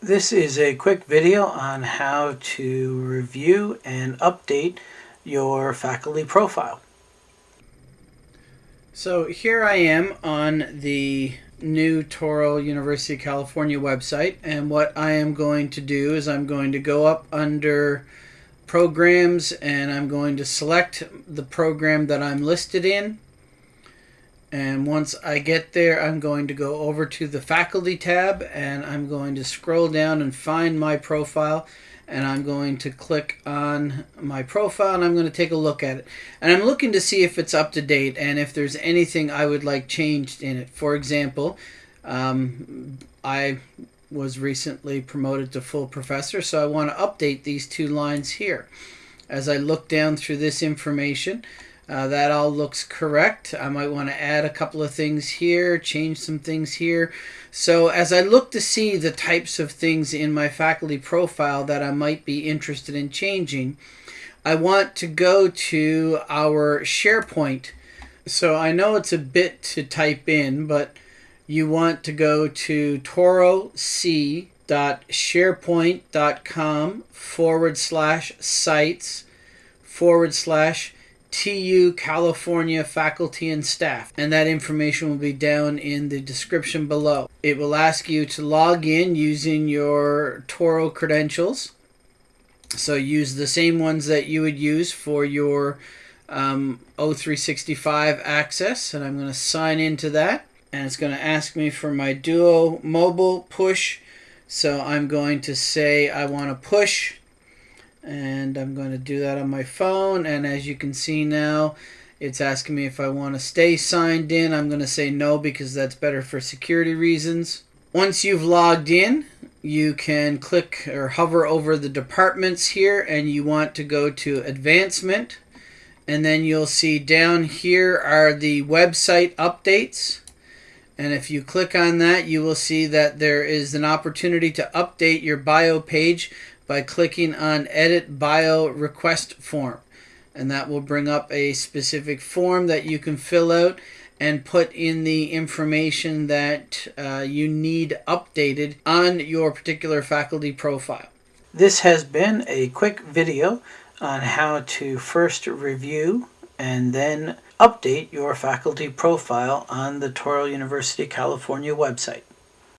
This is a quick video on how to review and update your faculty profile. So here I am on the new Touro University of California website and what I am going to do is I'm going to go up under programs and I'm going to select the program that I'm listed in and once I get there I'm going to go over to the faculty tab and I'm going to scroll down and find my profile and I'm going to click on my profile and I'm going to take a look at it and I'm looking to see if it's up to date and if there's anything I would like changed in it for example um, I was recently promoted to full professor, so I want to update these two lines here. As I look down through this information, uh, that all looks correct. I might want to add a couple of things here, change some things here. So as I look to see the types of things in my faculty profile that I might be interested in changing, I want to go to our SharePoint. So I know it's a bit to type in, but you want to go to toroc.sharepoint.com forward slash sites forward slash TU California faculty and staff. And that information will be down in the description below. It will ask you to log in using your Touro credentials. So use the same ones that you would use for your um, O365 access. And I'm going to sign into that and it's going to ask me for my Duo mobile push. So I'm going to say I want to push and I'm going to do that on my phone and as you can see now it's asking me if I want to stay signed in. I'm going to say no because that's better for security reasons. Once you've logged in, you can click or hover over the departments here and you want to go to advancement and then you'll see down here are the website updates and if you click on that, you will see that there is an opportunity to update your bio page by clicking on Edit Bio Request Form. And that will bring up a specific form that you can fill out and put in the information that uh, you need updated on your particular faculty profile. This has been a quick video on how to first review and then update your faculty profile on the Touro University California website.